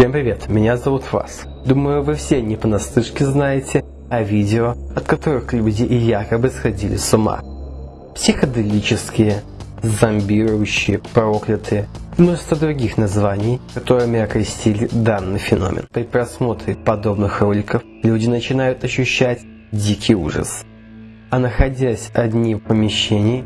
Всем привет, меня зовут Вас. Думаю, вы все не понаслышке знаете о видео, от которых люди и якобы сходили с ума. Психоделические, зомбирующие, проклятые множество других названий, которыми окрестили данный феномен. При просмотре подобных роликов люди начинают ощущать дикий ужас. А находясь одни в помещении,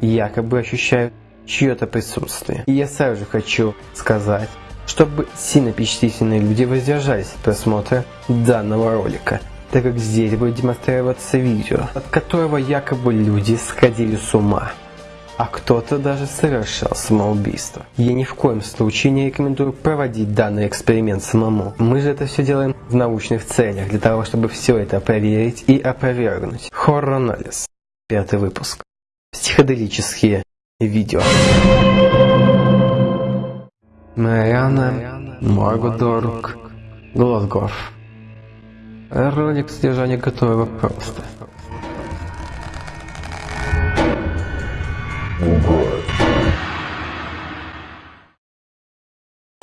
якобы ощущают чье-то присутствие. И я сразу же хочу сказать, чтобы сильно впечатлительные люди воздержались от просмотра данного ролика, так как здесь будет демонстрироваться видео, от которого якобы люди сходили с ума, а кто-то даже совершал самоубийство. Я ни в коем случае не рекомендую проводить данный эксперимент самому. Мы же это все делаем в научных целях, для того, чтобы все это проверить и опровергнуть. Хоррор-анализ. Пятый выпуск. Психоделические видео. Мариана Моргудорг Глазгов. Ролик содержания готового просто.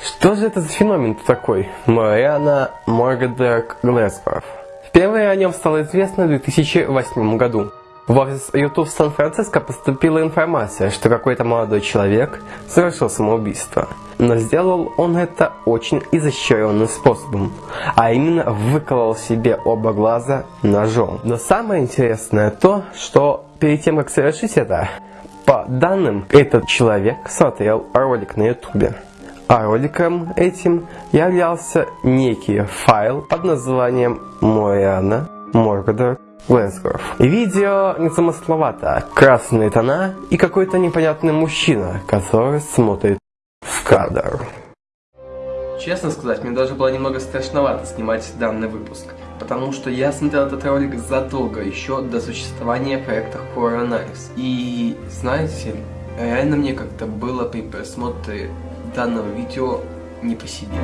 Что же это за феномен такой? Мариана Моргудорг Глазгов. Впервые о нем стало известно в 2008 году. В офис YouTube Сан-Франциско поступила информация, что какой-то молодой человек совершил самоубийство. Но сделал он это очень изощренным способом, а именно выколол себе оба глаза ножом. Но самое интересное то, что перед тем, как совершить это, по данным, этот человек смотрел ролик на YouTube. А роликом этим являлся некий файл под названием Мориана Моргадор Лэнсгорф. Видео незамысловато. Красные тона и какой-то непонятный мужчина, который смотрит в кадр. Честно сказать, мне даже было немного страшновато снимать данный выпуск, потому что я смотрел этот ролик задолго, еще до существования проекта Horror Analysis. И, знаете, реально мне как-то было при просмотре данного видео не по себе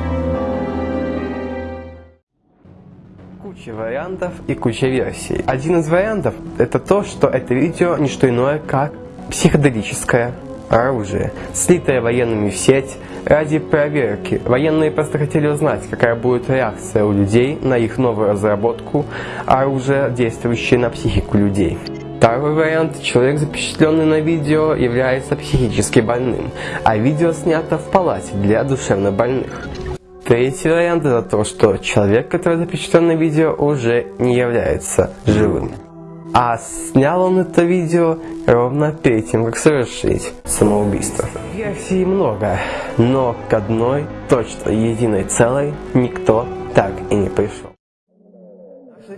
куча вариантов и куча версий. Один из вариантов это то, что это видео не что иное, как психоделическое оружие, слитое военными в сеть ради проверки. Военные просто хотели узнать, какая будет реакция у людей на их новую разработку оружия, действующее на психику людей. Второй вариант. Человек, запечатленный на видео, является психически больным, а видео снято в палате для душевнобольных. Третий вариант это то, что человек, который запечатлен на видео, уже не является живым. А снял он это видео ровно перед тем, как совершить самоубийство. Версий много, но к одной точно единой целой никто так и не пришел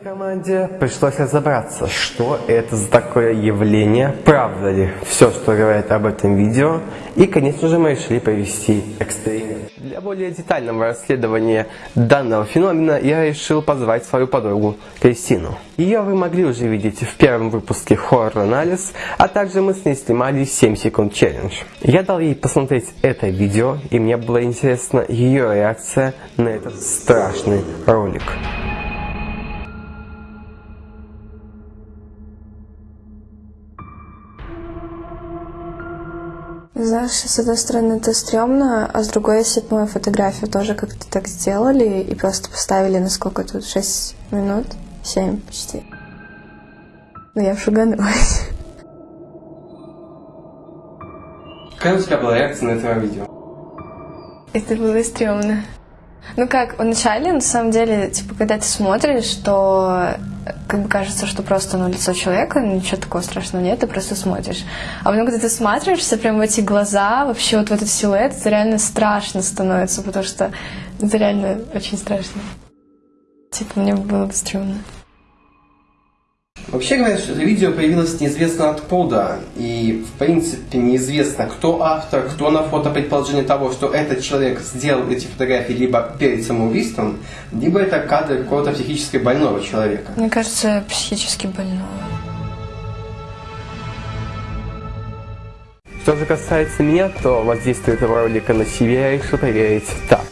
команде пришлось разобраться, что это за такое явление, правда ли все, что говорят об этом видео, и, конечно же, мы решили провести эксперимент. Для более детального расследования данного феномена я решил позвать свою подругу Кристину. Ее вы могли уже видеть в первом выпуске Horror Анализ, а также мы с ней снимали 7 секунд челлендж. Я дал ей посмотреть это видео, и мне было интересно ее реакция на этот страшный ролик. Знаешь, с одной стороны это стрёмно, а с другой, если бы мою фотографию тоже как-то так сделали и просто поставили на сколько тут, 6 минут? 7 почти. Ну я шуганулась. Какая у тебя была реакция на это видео? Это было стрёмно. Ну как, вначале, на самом деле, типа, когда ты смотришь, то как бы кажется, что просто ну, лицо человека, ничего такого страшного нет, ты просто смотришь. А потом, когда ты смотришься прям в эти глаза, вообще вот в этот силуэт, это реально страшно становится, потому что это реально очень страшно. Типа, мне было бы стрёмно. Вообще говорят, что это видео появилось неизвестно откуда, и в принципе неизвестно, кто автор, кто на фото предположение того, что этот человек сделал эти фотографии либо перед самоубийством, либо это кадры какого-то психически больного человека. Мне кажется, психически больного. Что же касается меня, то воздействие этого ролика на себя я решил проверить так.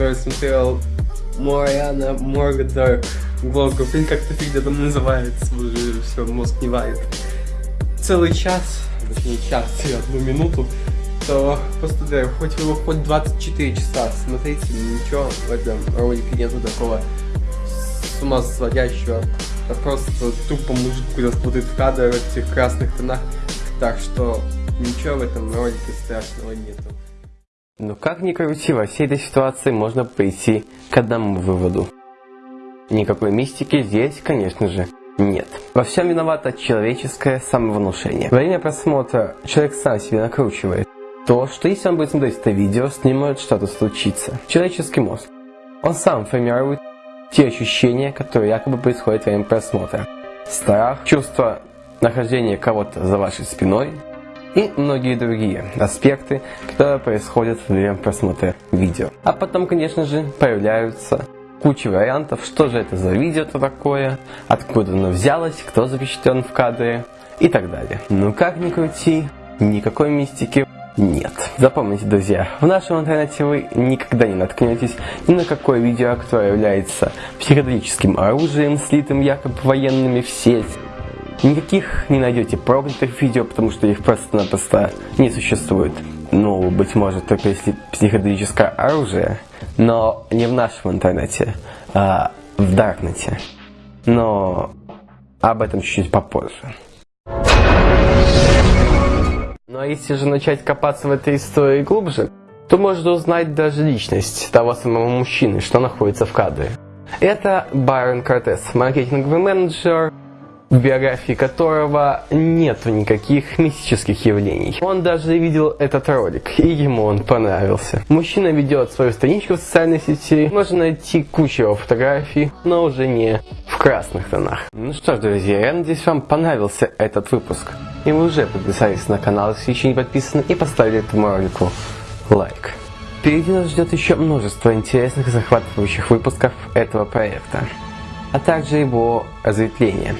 Который смотрел Мориана Моргадер Глогу, блин, как-то фиг там называется, уже все, мозг не варит. Целый час, точнее час и одну минуту, то да, хоть его хоть 24 часа смотрите, ничего в этом ролике нету такого с ума сводящего. Это просто тупо мужик, когда смотрит в кадр в этих красных тонах. Так что ничего в этом ролике страшного нету. Но как ни крути, во всей этой ситуации можно прийти к одному выводу. Никакой мистики здесь, конечно же, нет. Во всем виновато человеческое самовнушение. Во время просмотра человек сам себе накручивает то, что если он будет смотреть это видео, с ним может что-то случиться. Человеческий мозг. Он сам формирует те ощущения, которые якобы происходят во время просмотра. Страх, чувство нахождения кого-то за вашей спиной, и многие другие аспекты, которые происходят во время просмотра видео. А потом, конечно же, появляются куча вариантов, что же это за видео-то такое, откуда оно взялось, кто запечатлен в кадре и так далее. Ну как ни крути, никакой мистики нет. Запомните, друзья, в нашем интернете вы никогда не наткнетесь ни на какое видео, которое является психоделическим оружием, слитым якобы военными в сеть, Никаких не найдете проклятых видео, потому что их просто-напросто не существует. Ну, быть может, только если психоделическое оружие, но не в нашем интернете, а в Даркнете. Но об этом чуть-чуть попозже. Ну а если же начать копаться в этой истории глубже, то можно узнать даже личность того самого мужчины, что находится в кадре. Это Байрон Кортес, маркетинговый менеджер, в биографии которого нету никаких мистических явлений. Он даже видел этот ролик, и ему он понравился. Мужчина ведет свою страничку в социальной сети, можно найти кучу его фотографий, но уже не в красных тонах. Ну что ж, друзья, я надеюсь, вам понравился этот выпуск. И вы уже подписались на канал, если еще не подписаны, и поставили этому ролику лайк. Впереди нас ждет еще множество интересных и захватывающих выпусков этого проекта, а также его разветвления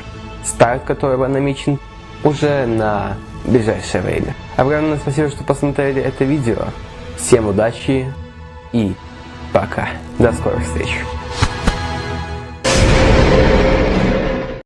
старт которого намечен уже на ближайшее время. Огромное спасибо, что посмотрели это видео. Всем удачи и пока. До скорых встреч.